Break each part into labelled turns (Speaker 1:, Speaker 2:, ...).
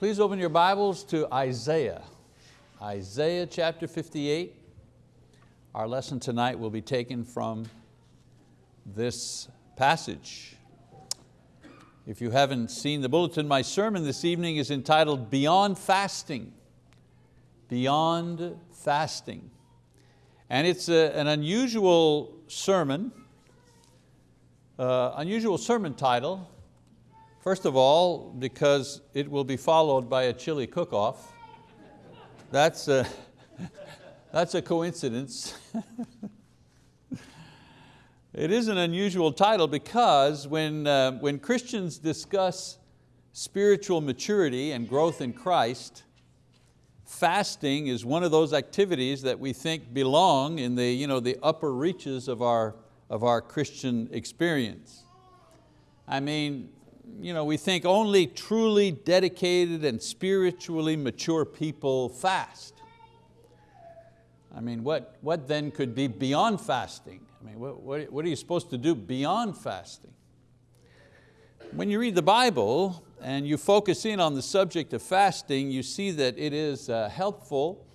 Speaker 1: Please open your Bibles to Isaiah. Isaiah chapter 58. Our lesson tonight will be taken from this passage. If you haven't seen the bulletin, my sermon this evening is entitled Beyond Fasting. Beyond Fasting. And it's a, an unusual sermon, uh, unusual sermon title. First of all, because it will be followed by a chili cook-off. That's a, that's a coincidence. it is an unusual title because when, uh, when Christians discuss spiritual maturity and growth in Christ, fasting is one of those activities that we think belong in the, you know, the upper reaches of our, of our Christian experience. I mean, you know, we think only truly dedicated and spiritually mature people fast. I mean, what, what then could be beyond fasting? I mean, what, what, what are you supposed to do beyond fasting? When you read the Bible and you focus in on the subject of fasting, you see that it is uh, helpful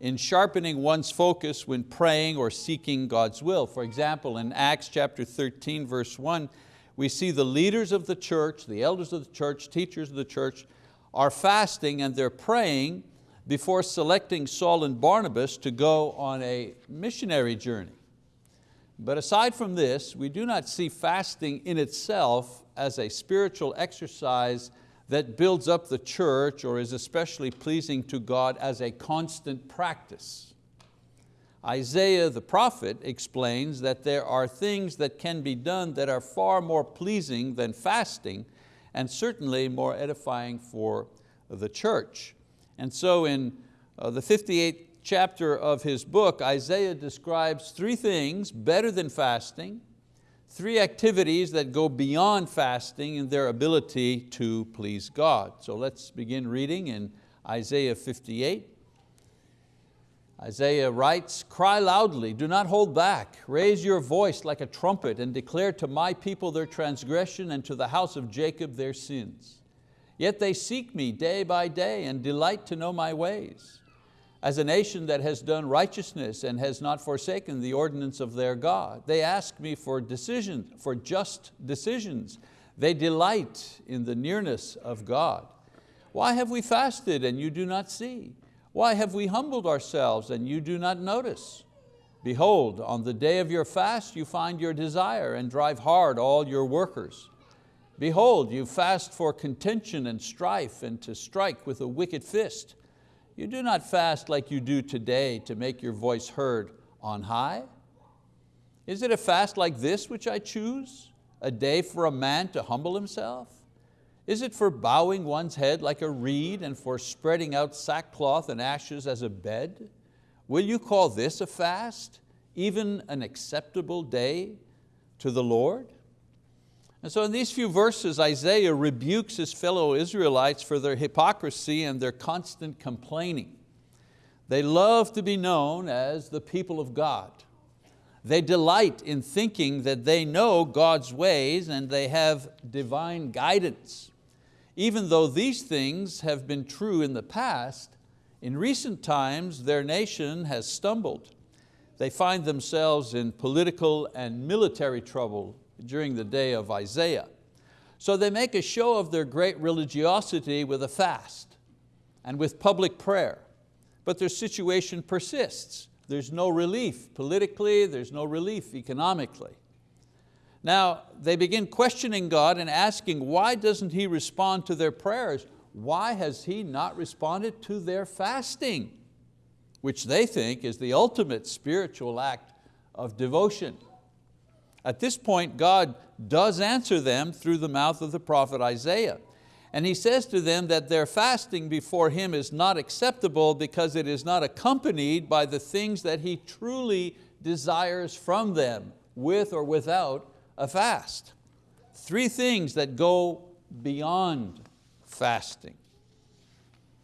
Speaker 1: in sharpening one's focus when praying or seeking God's will. For example, in Acts chapter 13, verse one, we see the leaders of the church, the elders of the church, teachers of the church, are fasting and they're praying before selecting Saul and Barnabas to go on a missionary journey. But aside from this, we do not see fasting in itself as a spiritual exercise that builds up the church or is especially pleasing to God as a constant practice. Isaiah the prophet explains that there are things that can be done that are far more pleasing than fasting and certainly more edifying for the church. And so in uh, the 58th chapter of his book, Isaiah describes three things better than fasting, three activities that go beyond fasting in their ability to please God. So let's begin reading in Isaiah 58. Isaiah writes, cry loudly, do not hold back. Raise your voice like a trumpet and declare to my people their transgression and to the house of Jacob their sins. Yet they seek me day by day and delight to know my ways. As a nation that has done righteousness and has not forsaken the ordinance of their God, they ask me for decisions, for just decisions. They delight in the nearness of God. Why have we fasted and you do not see? Why have we humbled ourselves and you do not notice? Behold, on the day of your fast you find your desire and drive hard all your workers. Behold, you fast for contention and strife and to strike with a wicked fist. You do not fast like you do today to make your voice heard on high. Is it a fast like this which I choose? A day for a man to humble himself? Is it for bowing one's head like a reed and for spreading out sackcloth and ashes as a bed? Will you call this a fast, even an acceptable day to the Lord? And so in these few verses, Isaiah rebukes his fellow Israelites for their hypocrisy and their constant complaining. They love to be known as the people of God. They delight in thinking that they know God's ways and they have divine guidance. Even though these things have been true in the past, in recent times their nation has stumbled. They find themselves in political and military trouble during the day of Isaiah. So they make a show of their great religiosity with a fast and with public prayer, but their situation persists. There's no relief politically, there's no relief economically. Now, they begin questioning God and asking, why doesn't He respond to their prayers? Why has He not responded to their fasting? Which they think is the ultimate spiritual act of devotion. At this point, God does answer them through the mouth of the prophet Isaiah. And he says to them that their fasting before Him is not acceptable because it is not accompanied by the things that He truly desires from them, with or without a fast. Three things that go beyond fasting.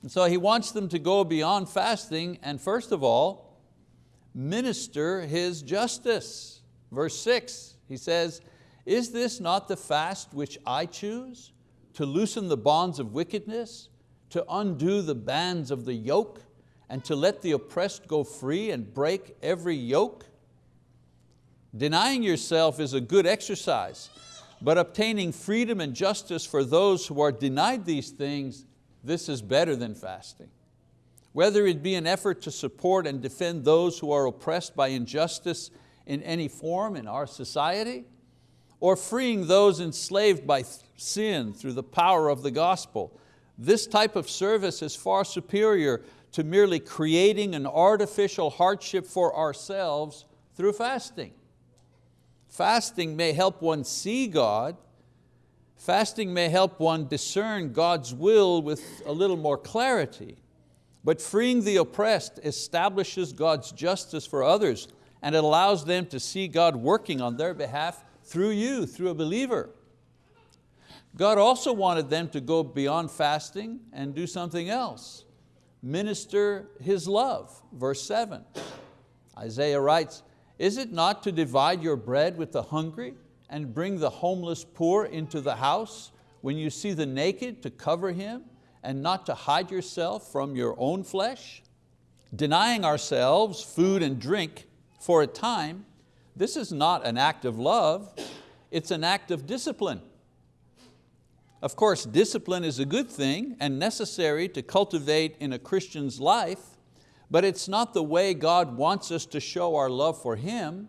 Speaker 1: And so he wants them to go beyond fasting and first of all, minister His justice. Verse six, he says, is this not the fast which I choose? To loosen the bonds of wickedness, to undo the bands of the yoke and to let the oppressed go free and break every yoke? Denying yourself is a good exercise, but obtaining freedom and justice for those who are denied these things, this is better than fasting. Whether it be an effort to support and defend those who are oppressed by injustice in any form in our society, or freeing those enslaved by sin through the power of the gospel. This type of service is far superior to merely creating an artificial hardship for ourselves through fasting. Fasting may help one see God, fasting may help one discern God's will with a little more clarity, but freeing the oppressed establishes God's justice for others and it allows them to see God working on their behalf through you, through a believer. God also wanted them to go beyond fasting and do something else. Minister His love, verse seven. Isaiah writes, is it not to divide your bread with the hungry and bring the homeless poor into the house when you see the naked to cover him and not to hide yourself from your own flesh? Denying ourselves food and drink for a time, this is not an act of love, it's an act of discipline. Of course, discipline is a good thing and necessary to cultivate in a Christian's life, but it's not the way God wants us to show our love for Him.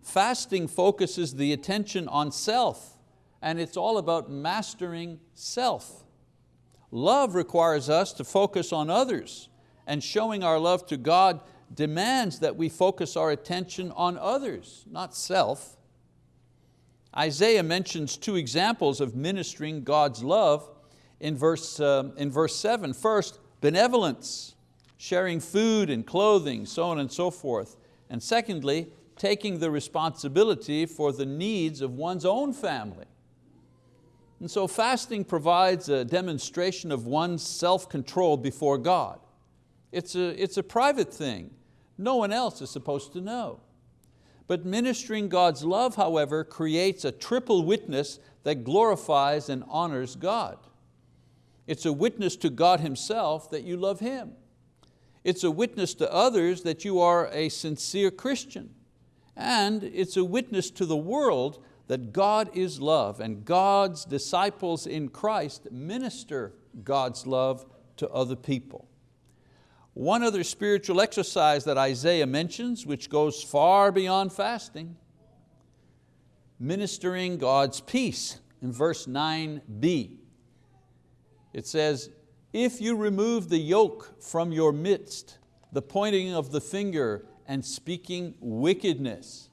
Speaker 1: Fasting focuses the attention on self and it's all about mastering self. Love requires us to focus on others and showing our love to God demands that we focus our attention on others, not self. Isaiah mentions two examples of ministering God's love in verse, uh, in verse seven. First, benevolence sharing food and clothing, so on and so forth. And secondly, taking the responsibility for the needs of one's own family. And so fasting provides a demonstration of one's self-control before God. It's a, it's a private thing. No one else is supposed to know. But ministering God's love, however, creates a triple witness that glorifies and honors God. It's a witness to God Himself that you love Him. It's a witness to others that you are a sincere Christian. And it's a witness to the world that God is love and God's disciples in Christ minister God's love to other people. One other spiritual exercise that Isaiah mentions, which goes far beyond fasting, ministering God's peace in verse 9b. It says, if you remove the yoke from your midst, the pointing of the finger and speaking wickedness.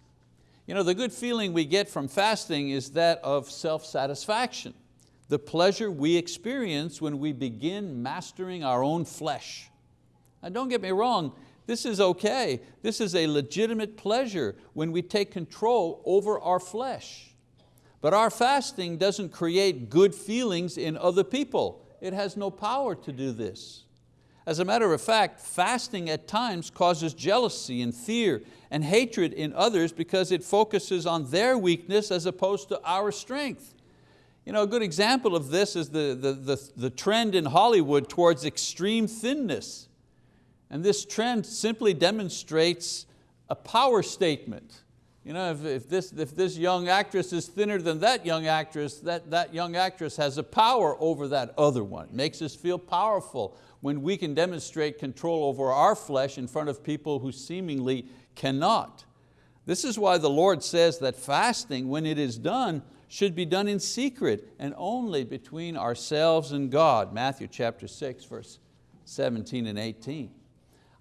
Speaker 1: You know, the good feeling we get from fasting is that of self-satisfaction, the pleasure we experience when we begin mastering our own flesh. Now don't get me wrong, this is okay. This is a legitimate pleasure when we take control over our flesh. But our fasting doesn't create good feelings in other people. It has no power to do this. As a matter of fact, fasting at times causes jealousy and fear and hatred in others because it focuses on their weakness as opposed to our strength. You know, a good example of this is the, the, the, the trend in Hollywood towards extreme thinness. And this trend simply demonstrates a power statement. You know, if, if, this, if this young actress is thinner than that young actress, that, that young actress has a power over that other one. Makes us feel powerful when we can demonstrate control over our flesh in front of people who seemingly cannot. This is why the Lord says that fasting, when it is done, should be done in secret and only between ourselves and God. Matthew chapter 6, verse 17 and 18.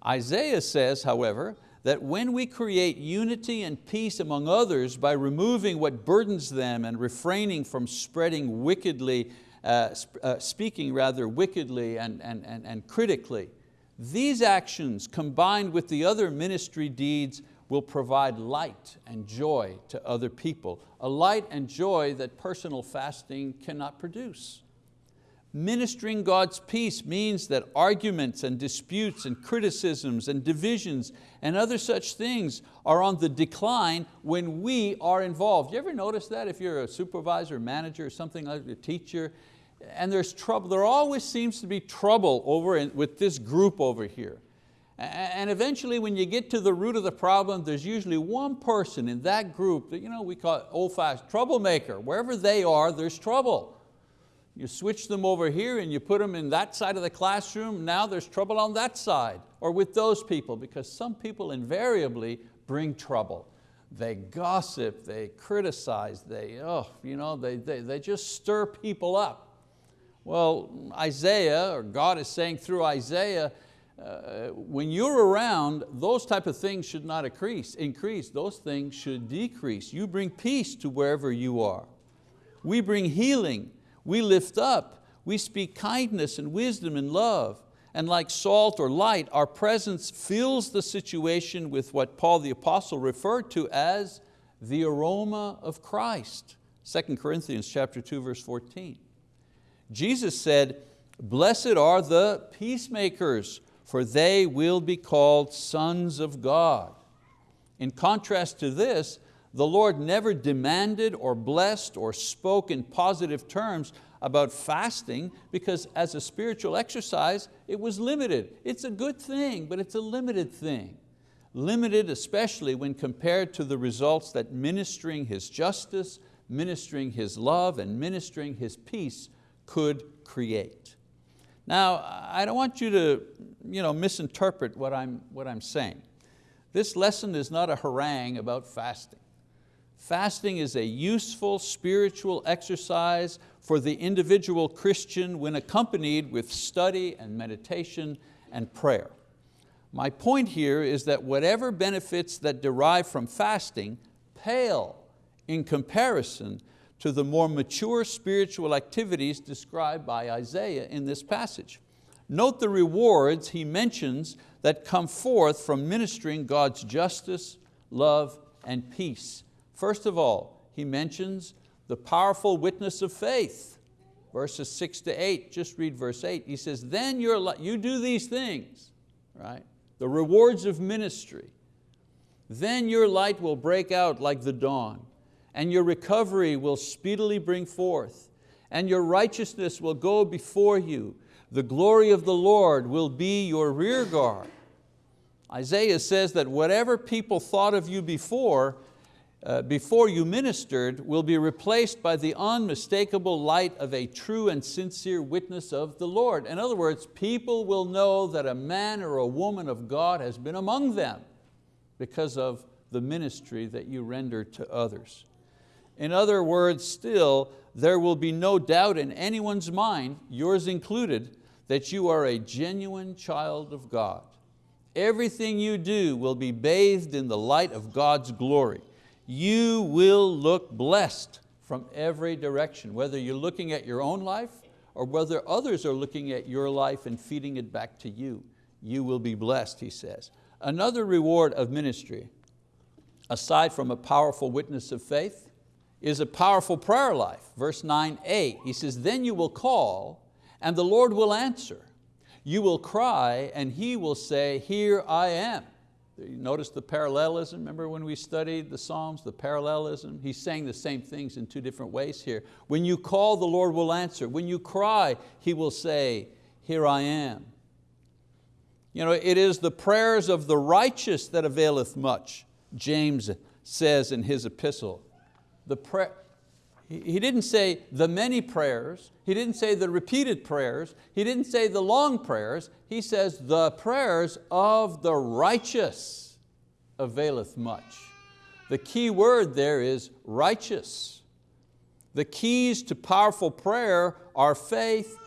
Speaker 1: Isaiah says, however, that when we create unity and peace among others by removing what burdens them and refraining from spreading wickedly, uh, uh, speaking rather wickedly and, and, and, and critically, these actions combined with the other ministry deeds will provide light and joy to other people, a light and joy that personal fasting cannot produce. Ministering God's peace means that arguments and disputes and criticisms and divisions and other such things are on the decline when we are involved. You ever notice that if you're a supervisor, manager, or something like a teacher, and there's trouble, there always seems to be trouble over in, with this group over here. And eventually when you get to the root of the problem, there's usually one person in that group that you know, we call old-fashioned troublemaker. Wherever they are, there's trouble. You switch them over here and you put them in that side of the classroom, now there's trouble on that side, or with those people, because some people invariably bring trouble. They gossip, they criticize, they, oh, you know, they, they, they just stir people up. Well, Isaiah, or God is saying through Isaiah, uh, when you're around, those type of things should not increase, increase, those things should decrease. You bring peace to wherever you are. We bring healing, we lift up, we speak kindness and wisdom and love. And like salt or light, our presence fills the situation with what Paul the apostle referred to as the aroma of Christ. 2 Corinthians chapter 2, verse 14. Jesus said, blessed are the peacemakers, for they will be called sons of God. In contrast to this, the Lord never demanded or blessed or spoke in positive terms about fasting because as a spiritual exercise, it was limited. It's a good thing, but it's a limited thing. Limited especially when compared to the results that ministering His justice, ministering His love, and ministering His peace could create. Now, I don't want you to you know, misinterpret what I'm, what I'm saying. This lesson is not a harangue about fasting. Fasting is a useful spiritual exercise for the individual Christian when accompanied with study and meditation and prayer. My point here is that whatever benefits that derive from fasting pale in comparison to the more mature spiritual activities described by Isaiah in this passage. Note the rewards he mentions that come forth from ministering God's justice, love, and peace. First of all, he mentions the powerful witness of faith. Verses six to eight, just read verse eight. He says, then you're, you do these things, right? The rewards of ministry. Then your light will break out like the dawn and your recovery will speedily bring forth, and your righteousness will go before you. The glory of the Lord will be your rear guard. Isaiah says that whatever people thought of you before, uh, before you ministered will be replaced by the unmistakable light of a true and sincere witness of the Lord. In other words, people will know that a man or a woman of God has been among them because of the ministry that you render to others. In other words, still, there will be no doubt in anyone's mind, yours included, that you are a genuine child of God. Everything you do will be bathed in the light of God's glory. You will look blessed from every direction, whether you're looking at your own life or whether others are looking at your life and feeding it back to you. You will be blessed, he says. Another reward of ministry, aside from a powerful witness of faith, is a powerful prayer life. Verse 9a, he says, then you will call and the Lord will answer. You will cry and He will say, here I am. You notice the parallelism, remember when we studied the Psalms, the parallelism? He's saying the same things in two different ways here. When you call, the Lord will answer. When you cry, He will say, here I am. You know, it is the prayers of the righteous that availeth much, James says in his epistle the prayer, he didn't say the many prayers, he didn't say the repeated prayers, he didn't say the long prayers, he says the prayers of the righteous availeth much. The key word there is righteous. The keys to powerful prayer are faith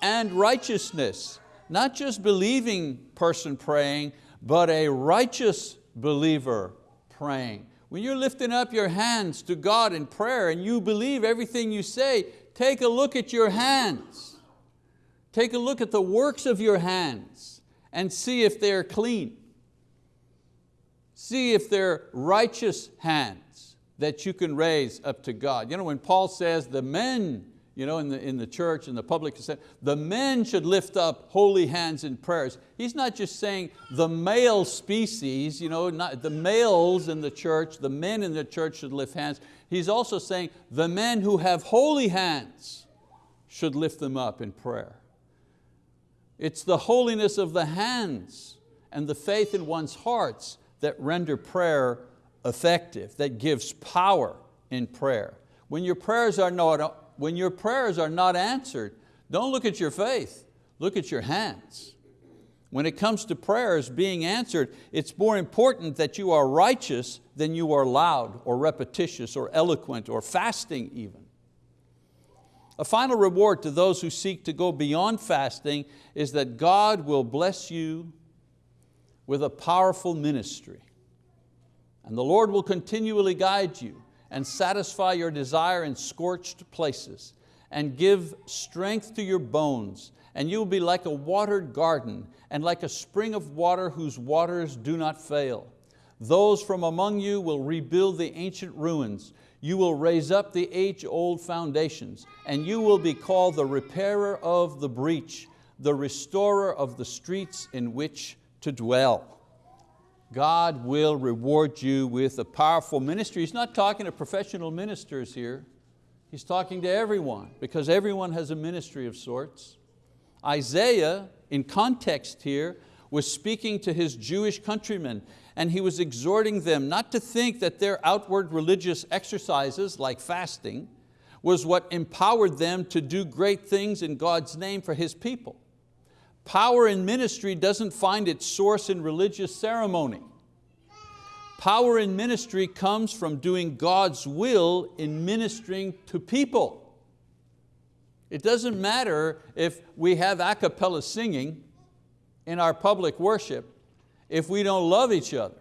Speaker 1: and righteousness. Not just believing person praying, but a righteous believer praying. When you're lifting up your hands to God in prayer and you believe everything you say, take a look at your hands. Take a look at the works of your hands and see if they're clean. See if they're righteous hands that you can raise up to God. You know, when Paul says the men you know, in, the, in the church, in the public, the men should lift up holy hands in prayers. He's not just saying the male species, you know, not, the males in the church, the men in the church should lift hands. He's also saying the men who have holy hands should lift them up in prayer. It's the holiness of the hands and the faith in one's hearts that render prayer effective, that gives power in prayer. When your prayers are not, when your prayers are not answered, don't look at your faith, look at your hands. When it comes to prayers being answered, it's more important that you are righteous than you are loud or repetitious or eloquent or fasting even. A final reward to those who seek to go beyond fasting is that God will bless you with a powerful ministry. And the Lord will continually guide you and satisfy your desire in scorched places and give strength to your bones and you will be like a watered garden and like a spring of water whose waters do not fail. Those from among you will rebuild the ancient ruins. You will raise up the age-old foundations and you will be called the repairer of the breach, the restorer of the streets in which to dwell. God will reward you with a powerful ministry. He's not talking to professional ministers here. He's talking to everyone because everyone has a ministry of sorts. Isaiah, in context here, was speaking to his Jewish countrymen and he was exhorting them not to think that their outward religious exercises like fasting was what empowered them to do great things in God's name for His people. Power in ministry doesn't find its source in religious ceremony. Power in ministry comes from doing God's will in ministering to people. It doesn't matter if we have a cappella singing in our public worship if we don't love each other.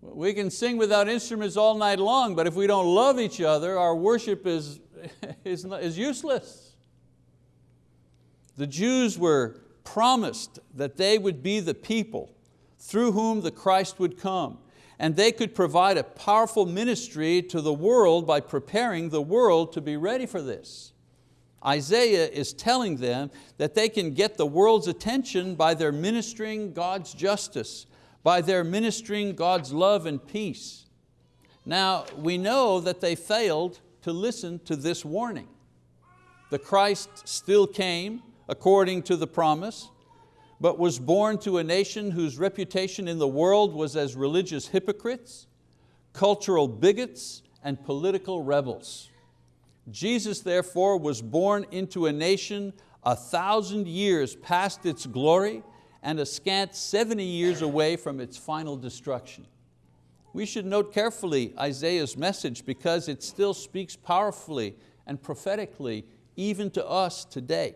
Speaker 1: We can sing without instruments all night long, but if we don't love each other, our worship is, is, is useless. The Jews were promised that they would be the people through whom the Christ would come, and they could provide a powerful ministry to the world by preparing the world to be ready for this. Isaiah is telling them that they can get the world's attention by their ministering God's justice, by their ministering God's love and peace. Now, we know that they failed to listen to this warning. The Christ still came according to the promise, but was born to a nation whose reputation in the world was as religious hypocrites, cultural bigots, and political rebels. Jesus therefore was born into a nation a thousand years past its glory and a scant 70 years away from its final destruction. We should note carefully Isaiah's message because it still speaks powerfully and prophetically even to us today.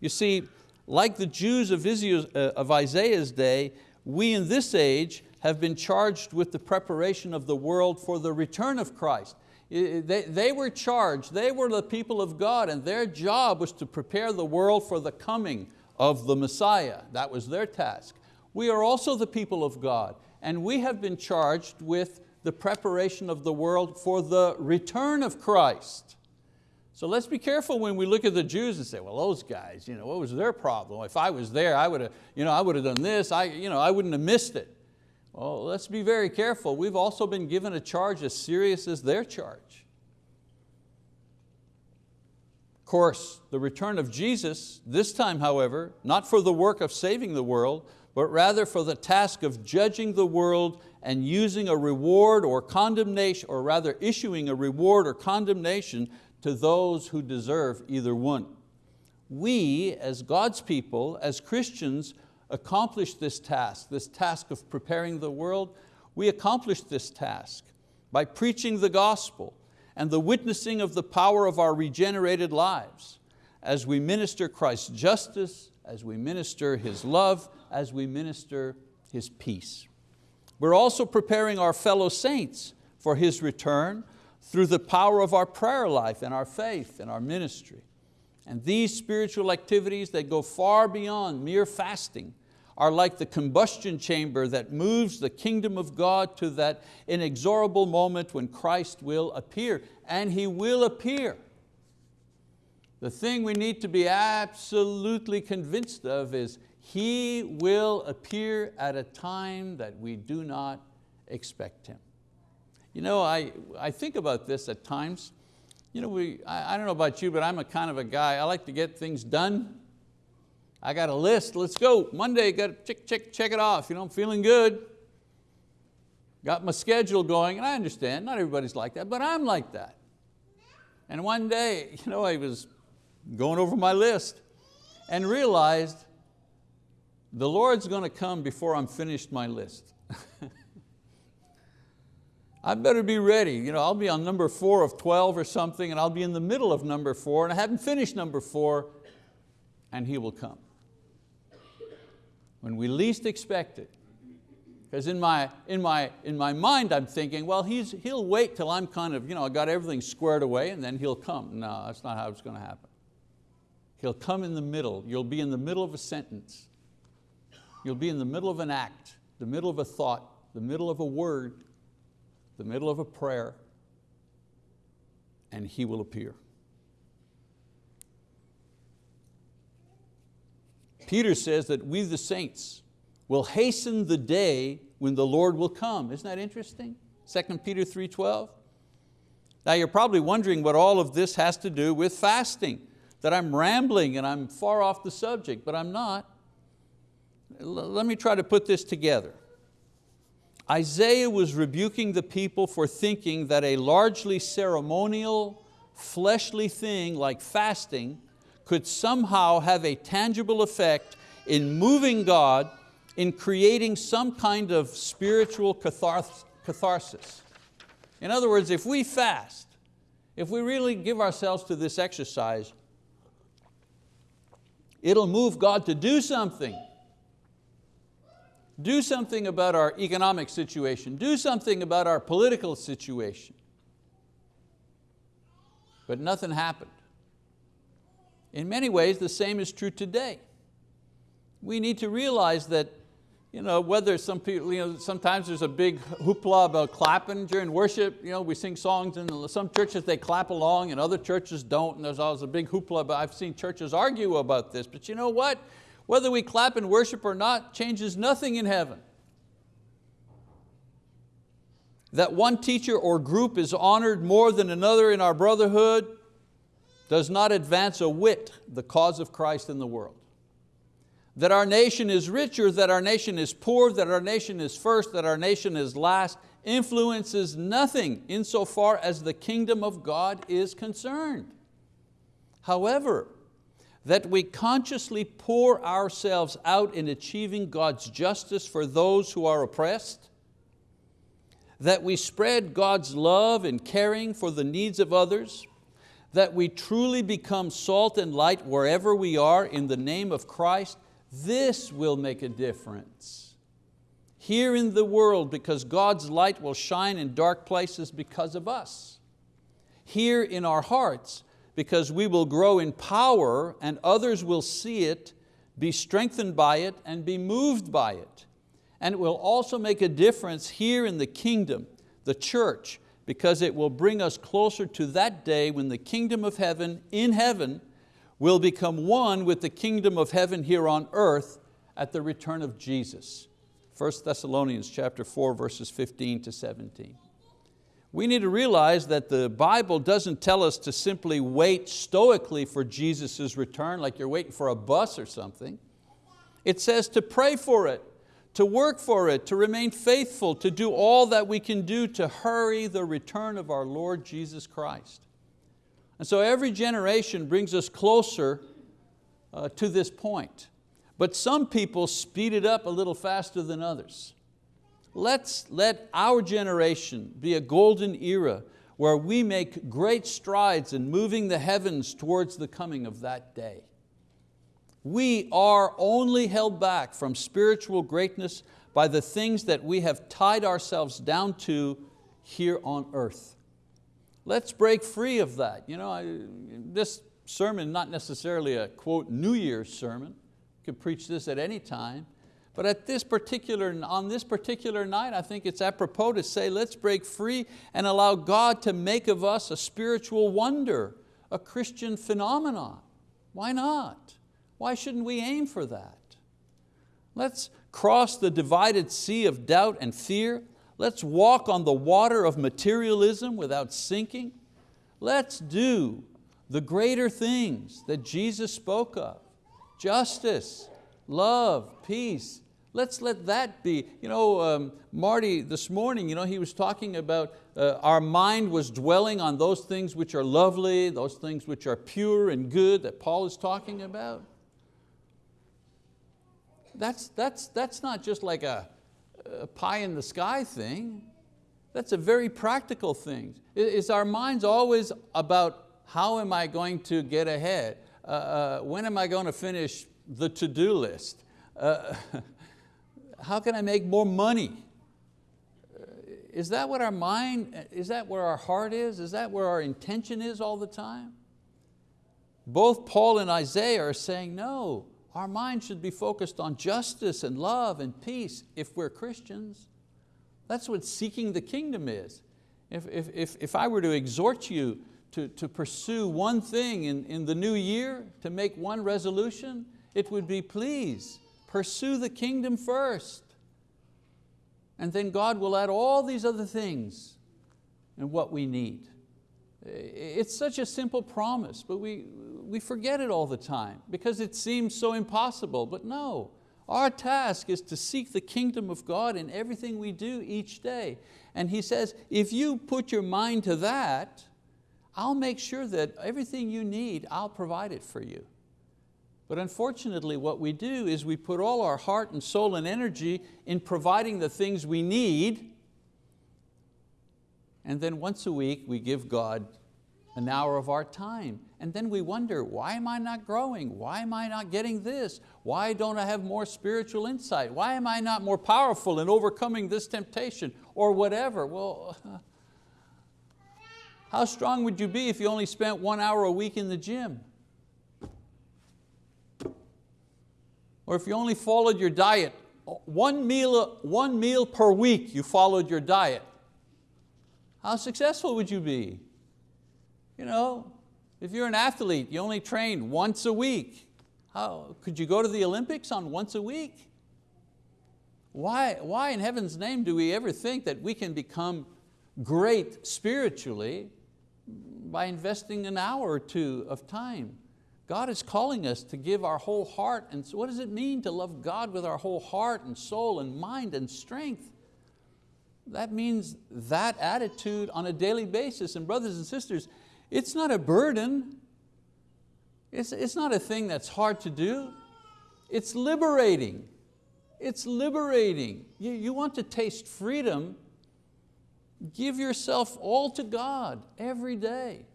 Speaker 1: You see, like the Jews uh, of Isaiah's day, we in this age have been charged with the preparation of the world for the return of Christ. They, they were charged, they were the people of God and their job was to prepare the world for the coming of the Messiah. That was their task. We are also the people of God and we have been charged with the preparation of the world for the return of Christ. So let's be careful when we look at the Jews and say, well, those guys, you know, what was their problem? If I was there, I would have, you know, I would have done this, I, you know, I wouldn't have missed it. Well, let's be very careful. We've also been given a charge as serious as their charge. Of course, the return of Jesus, this time however, not for the work of saving the world, but rather for the task of judging the world and using a reward or condemnation, or rather issuing a reward or condemnation to those who deserve either one. We, as God's people, as Christians, accomplish this task, this task of preparing the world, we accomplish this task by preaching the gospel and the witnessing of the power of our regenerated lives as we minister Christ's justice, as we minister His love, as we minister His peace. We're also preparing our fellow saints for His return through the power of our prayer life and our faith and our ministry. And these spiritual activities that go far beyond mere fasting are like the combustion chamber that moves the kingdom of God to that inexorable moment when Christ will appear, and He will appear. The thing we need to be absolutely convinced of is He will appear at a time that we do not expect Him. You know, I, I think about this at times. you know, we, I, I don't know about you, but I'm a kind of a guy, I like to get things done. I got a list, let's go. Monday, got to check, check, check it off. You know, I'm feeling good. Got my schedule going, and I understand, not everybody's like that, but I'm like that. And one day, you know, I was going over my list and realized the Lord's going to come before I'm finished my list. I better be ready. You know, I'll be on number four of 12 or something and I'll be in the middle of number four and I haven't finished number four and He will come. When we least expect it. Because in my, in, my, in my mind I'm thinking, well, he's, he'll wait till I'm kind of, you know, I got everything squared away and then he'll come. No, that's not how it's going to happen. He'll come in the middle. You'll be in the middle of a sentence. You'll be in the middle of an act, the middle of a thought, the middle of a word, the middle of a prayer, and He will appear. Peter says that we the saints will hasten the day when the Lord will come. Isn't that interesting? 2 Peter 3.12. Now you're probably wondering what all of this has to do with fasting, that I'm rambling and I'm far off the subject, but I'm not. Let me try to put this together. Isaiah was rebuking the people for thinking that a largely ceremonial, fleshly thing like fasting could somehow have a tangible effect in moving God, in creating some kind of spiritual catharsis. In other words, if we fast, if we really give ourselves to this exercise, it'll move God to do something. Do something about our economic situation. Do something about our political situation. But nothing happened. In many ways, the same is true today. We need to realize that you know, whether some people, you know, sometimes there's a big hoopla about clapping during worship. You know, we sing songs and some churches they clap along and other churches don't and there's always a big hoopla, but I've seen churches argue about this. But you know what? Whether we clap and worship or not changes nothing in heaven. That one teacher or group is honored more than another in our brotherhood does not advance a whit the cause of Christ in the world. That our nation is rich or that our nation is poor, that our nation is first, that our nation is last, influences nothing insofar as the kingdom of God is concerned. However, that we consciously pour ourselves out in achieving God's justice for those who are oppressed, that we spread God's love and caring for the needs of others, that we truly become salt and light wherever we are in the name of Christ, this will make a difference. Here in the world because God's light will shine in dark places because of us. Here in our hearts because we will grow in power and others will see it, be strengthened by it and be moved by it. And it will also make a difference here in the kingdom, the church, because it will bring us closer to that day when the kingdom of heaven, in heaven, will become one with the kingdom of heaven here on earth at the return of Jesus. 1 Thessalonians chapter 4, verses 15 to 17 we need to realize that the Bible doesn't tell us to simply wait stoically for Jesus' return, like you're waiting for a bus or something. It says to pray for it, to work for it, to remain faithful, to do all that we can do to hurry the return of our Lord Jesus Christ. And so every generation brings us closer uh, to this point. But some people speed it up a little faster than others. Let's let our generation be a golden era where we make great strides in moving the heavens towards the coming of that day. We are only held back from spiritual greatness by the things that we have tied ourselves down to here on earth. Let's break free of that. You know, I, this sermon, not necessarily a quote New Year's sermon, could preach this at any time, but at this particular, on this particular night, I think it's apropos to say, let's break free and allow God to make of us a spiritual wonder, a Christian phenomenon. Why not? Why shouldn't we aim for that? Let's cross the divided sea of doubt and fear. Let's walk on the water of materialism without sinking. Let's do the greater things that Jesus spoke of. Justice, love, peace. Let's let that be. You know, um, Marty this morning, you know, he was talking about uh, our mind was dwelling on those things which are lovely, those things which are pure and good that Paul is talking about. That's, that's, that's not just like a, a pie in the sky thing. That's a very practical thing. Is our minds always about how am I going to get ahead? Uh, uh, when am I going to finish the to-do list? Uh, how can I make more money? Uh, is that what our mind, is that where our heart is? Is that where our intention is all the time? Both Paul and Isaiah are saying, no, our mind should be focused on justice and love and peace if we're Christians. That's what seeking the kingdom is. If, if, if, if I were to exhort you to, to pursue one thing in, in the new year, to make one resolution, it would be please, pursue the kingdom first. And then God will add all these other things and what we need. It's such a simple promise, but we, we forget it all the time because it seems so impossible, but no. Our task is to seek the kingdom of God in everything we do each day. And he says, if you put your mind to that, I'll make sure that everything you need, I'll provide it for you. But unfortunately what we do is we put all our heart and soul and energy in providing the things we need and then once a week we give God an hour of our time. And then we wonder, why am I not growing? Why am I not getting this? Why don't I have more spiritual insight? Why am I not more powerful in overcoming this temptation or whatever? Well, how strong would you be if you only spent one hour a week in the gym? Or if you only followed your diet, one meal, one meal per week you followed your diet. How successful would you be? You know, if you're an athlete, you only train once a week. How, could you go to the Olympics on once a week? Why, why in heaven's name do we ever think that we can become great spiritually by investing an hour or two of time? God is calling us to give our whole heart, and so what does it mean to love God with our whole heart and soul and mind and strength? That means that attitude on a daily basis. And brothers and sisters, it's not a burden. It's, it's not a thing that's hard to do. It's liberating. It's liberating. You, you want to taste freedom, give yourself all to God every day.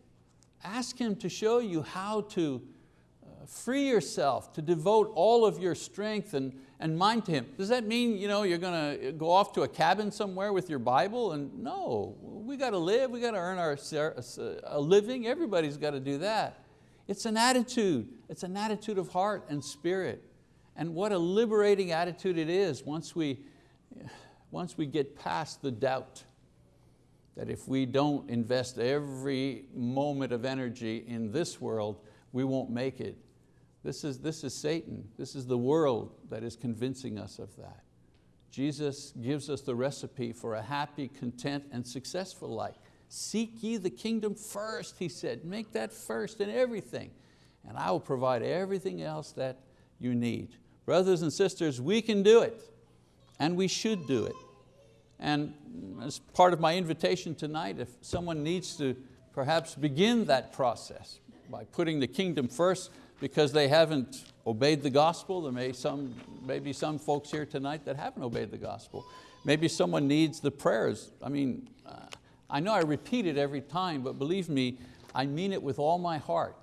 Speaker 1: Ask Him to show you how to free yourself, to devote all of your strength and, and mind to Him. Does that mean you know, you're going to go off to a cabin somewhere with your Bible? And no, we got to live, we got to earn our, uh, uh, a living, everybody's got to do that. It's an attitude, it's an attitude of heart and spirit. And what a liberating attitude it is once we, once we get past the doubt that if we don't invest every moment of energy in this world, we won't make it. This is, this is Satan, this is the world that is convincing us of that. Jesus gives us the recipe for a happy, content, and successful life. Seek ye the kingdom first, he said. Make that first in everything. And I will provide everything else that you need. Brothers and sisters, we can do it. And we should do it. And as part of my invitation tonight, if someone needs to perhaps begin that process by putting the kingdom first, because they haven't obeyed the gospel. There may, some, maybe some folks here tonight that haven't obeyed the gospel. Maybe someone needs the prayers. I mean, uh, I know I repeat it every time, but believe me, I mean it with all my heart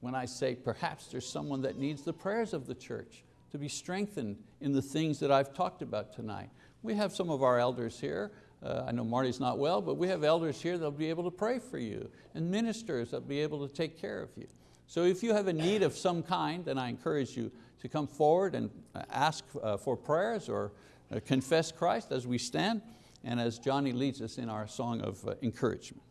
Speaker 1: when I say perhaps there's someone that needs the prayers of the church to be strengthened in the things that I've talked about tonight. We have some of our elders here. Uh, I know Marty's not well, but we have elders here that'll be able to pray for you and ministers that'll be able to take care of you. So if you have a need of some kind, then I encourage you to come forward and uh, ask uh, for prayers or uh, confess Christ as we stand and as Johnny leads us in our song of encouragement.